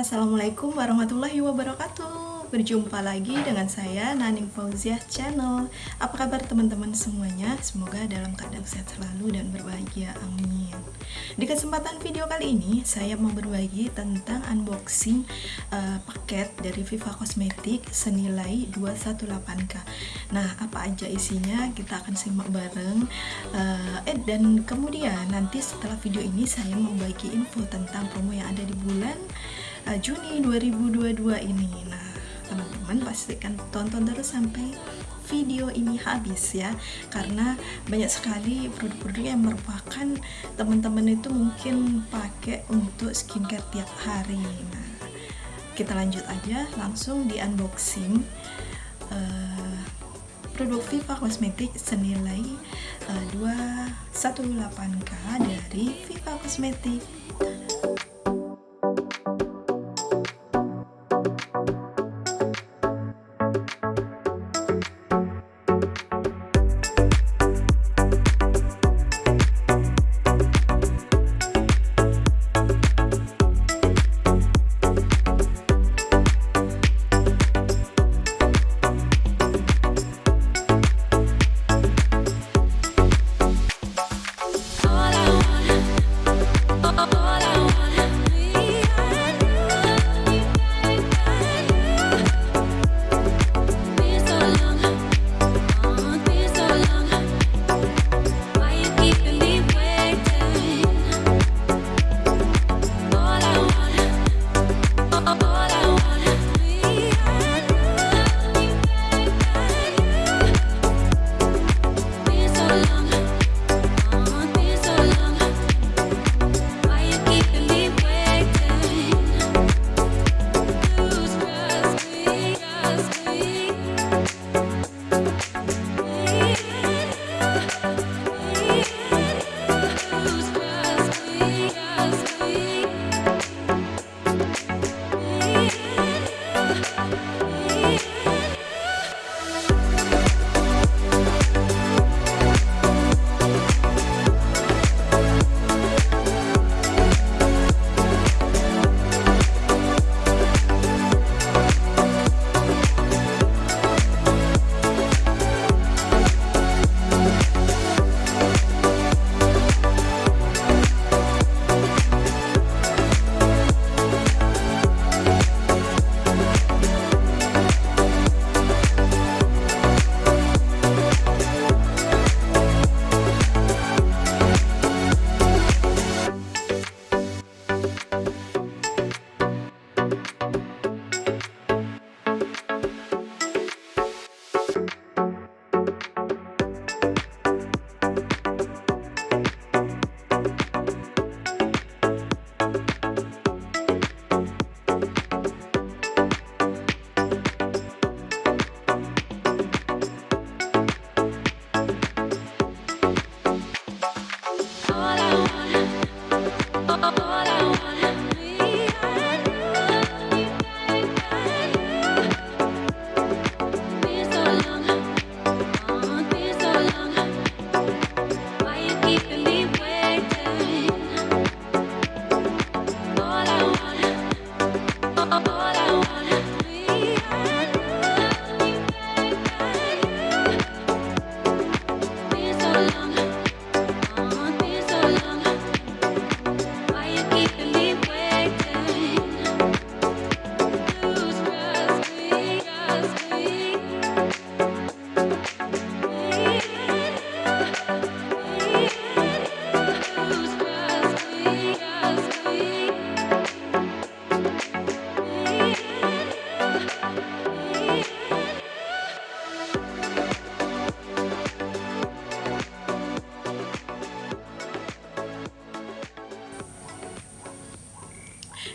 Assalamualaikum warahmatullahi wabarakatuh. Berjumpa lagi dengan saya Naning Fauziah Channel. Apa kabar teman-teman semuanya? Semoga dalam keadaan sehat selalu dan berbahagia. Amin. Di kesempatan video kali ini Saya mau berbagi tentang unboxing uh, paket dari Viva Kosmetik Senilai 218k Nah apa aja isinya? Kita akan simak bareng. Uh, Eh dan kemudian nanti setelah video ini Saya mau bagi info tentang promo yang ada di bulan uh, Juni 2022 ini. Nah teman-teman pastikan tonton terus sampai video ini habis ya. Karena banyak sekali produk-produk yang merupakan teman-teman itu mungkin pakai untuk skincare tiap hari. Nah kita lanjut aja langsung di unboxing. Uh, produk Viva Kosmetik senilai uh, 218k dari Viva Kosmetik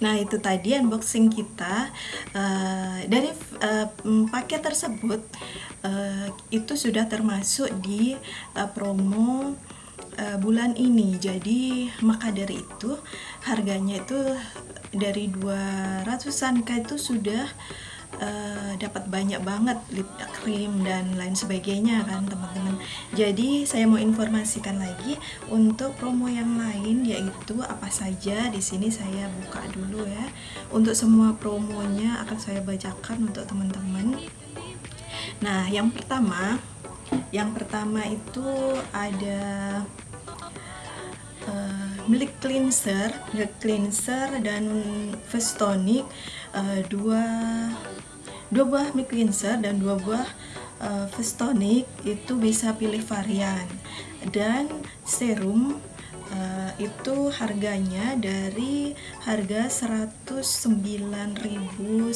Nah itu tadi unboxing kita uh, dari uh, paket tersebut uh, itu sudah termasuk di uh, promo uh, bulan ini. Jadi maka dari itu harganya itu dari 200-an itu sudah uh, dapat banyak banget lip cream dan lain sebagainya kan teman-teman. Jadi saya mau informasikan lagi untuk promo yang lain yaitu apa saja. Di sini saya buka dulu ya. Untuk semua promonya akan saya bacakan untuk teman-teman. Nah yang pertama yang pertama itu ada uh, milk cleanser milk cleanser dan face tonic uh, dua dua buah milk cleanser dan dua buah uh, face tonic itu bisa pilih varian. Dan serum uh, itu harganya dari harga 109.100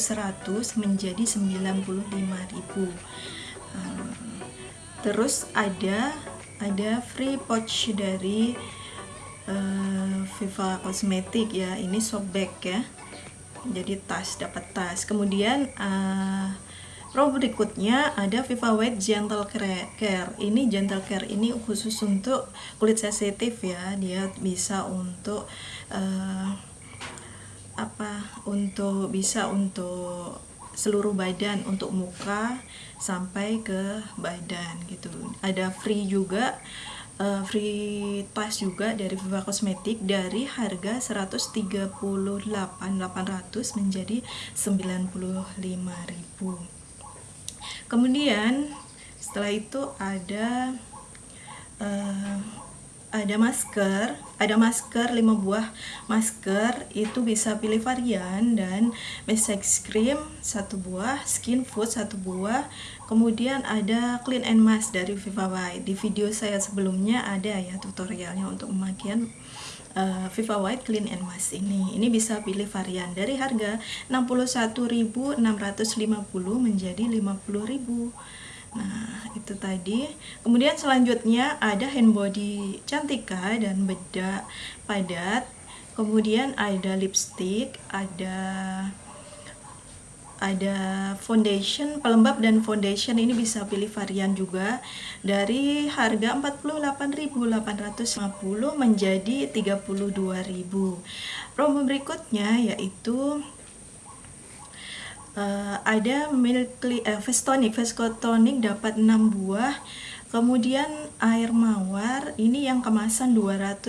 menjadi 95.000 um, terus ada ada free pouch dari uh, Viva Cosmetic ya. Ini sobek ya jadi tas dapat tas kemudian uh, Pro berikutnya ada Viva White Gentle Care. Ini Gentle Care ini khusus untuk kulit sensitif ya. Dia bisa untuk uh, apa? Untuk bisa untuk seluruh badan untuk muka sampai ke badan gitu ada free juga uh, free tas juga dari Viva Cosmetic dari harga 138.800 menjadi 95.000 kemudian setelah itu ada uh, ada masker ada masker 5 buah masker. Itu bisa pilih varian dan Mesex cream satu buah skin food satu buah. Kemudian ada clean and mask dari Viva White. Di video saya sebelumnya ada ya tutorialnya untuk pemakaian uh, Viva White Clean and Mask ini. Ini bisa pilih varian dari harga 61.650 menjadi 50.000 Nah, itu tadi. Kemudian selanjutnya ada hand body Cantika dan bedak padat. Kemudian ada lipstick, ada ada foundation, pelembab dan foundation ini bisa pilih varian juga dari harga 48.850 menjadi 32.000. Promo berikutnya yaitu uh, ada milk uh, face tonic face tonic dapat 6 buah. Kemudian air mawar ini yang kemasan 200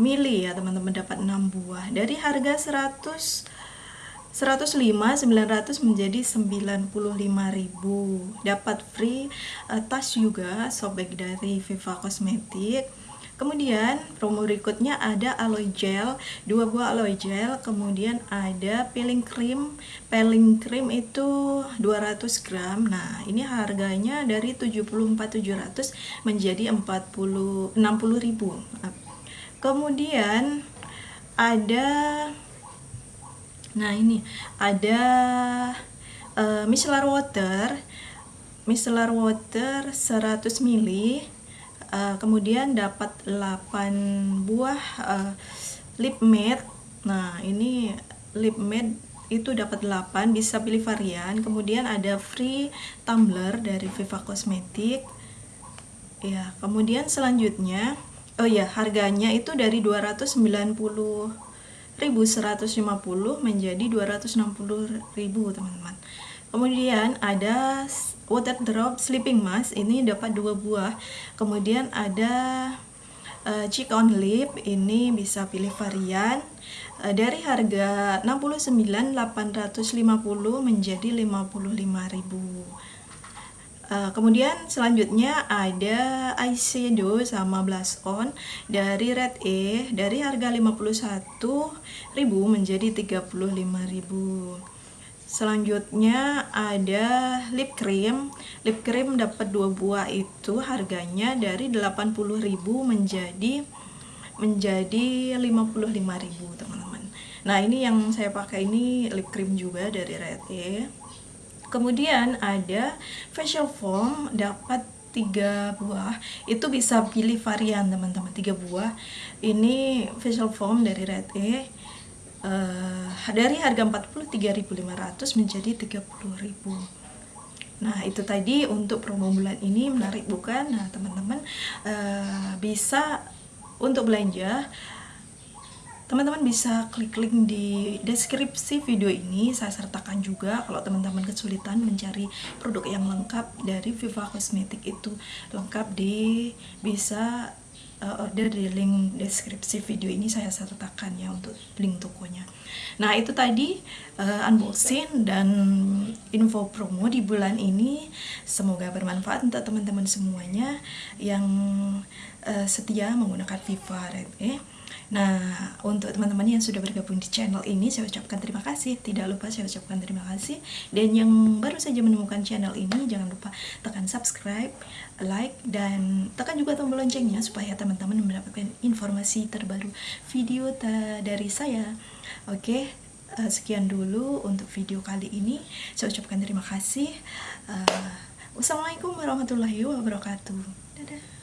mili ya teman-teman dapat 6 buah. Dari harga 100 105 900 menjadi 95.000 dapat free uh, tas juga sobek dari Viva Cosmetic Kemudian promo berikutnya ada aloe gel, dua buah aloe gel, kemudian ada peeling cream. Peeling cream itu 200 gram. Nah, ini harganya dari 74.700 menjadi 40 60.000. Kemudian ada Nah, ini ada uh, micellar water. Micellar water 100 ml uh, kemudian dapat 8 buah uh, lip matte nah ini lip matte itu dapat 8 bisa pilih varian. Kemudian ada free tumbler dari Viva Cosmetic. Ya kemudian selanjutnya oh ya harganya itu dari 290 1150 menjadi 260.000 teman-teman kemudian ada water drop sleeping mask ini dapat dua buah. Kemudian ada uh, cheek on lip ini bisa pilih varian. Uh, dari harga 69.850 menjadi 55.000 Uh, kemudian selanjutnya ada eyeshadow sama blush on. Dari Red E dari harga 51.000 menjadi 35.000 Selanjutnya ada lip cream. Lip cream dapat dua buah itu harganya dari 80.000 menjadi menjadi 55.000 teman-teman. Nah, ini yang saya pakai ini lip cream juga dari Red E. Kemudian ada facial foam dapat tiga buah itu bisa pilih varian teman-teman tiga buah ini facial foam dari Red E uh, dari harga 43.500 menjadi 30.000 Nah itu tadi untuk promo bulan ini menarik bukan? Nah teman-teman uh, bisa untuk belanja teman-teman bisa klik link di deskripsi video ini. Saya sertakan juga kalau teman-teman kesulitan mencari produk yang lengkap dari Viva Cosmetic itu. Lengkap di bisa uh, order di link deskripsi video ini saya sertakan ya untuk link tokonya. Nah itu tadi uh, unboxing dan info promo di bulan ini. Semoga bermanfaat untuk teman-teman semuanya yang uh, setia menggunakan Viva Red eh Nah, untuk teman-teman yang sudah bergabung di channel ini, saya ucapkan terima kasih. Tidak lupa saya ucapkan terima kasih. Dan yang baru saja menemukan channel ini, jangan lupa tekan subscribe, like, dan tekan juga tombol loncengnya supaya teman-teman mendapatkan informasi terbaru video dari saya. Oke, uh, sekian dulu untuk video kali ini. Saya ucapkan terima kasih. Uh, wassalamualaikum warahmatullahi wabarakatuh. Dadah.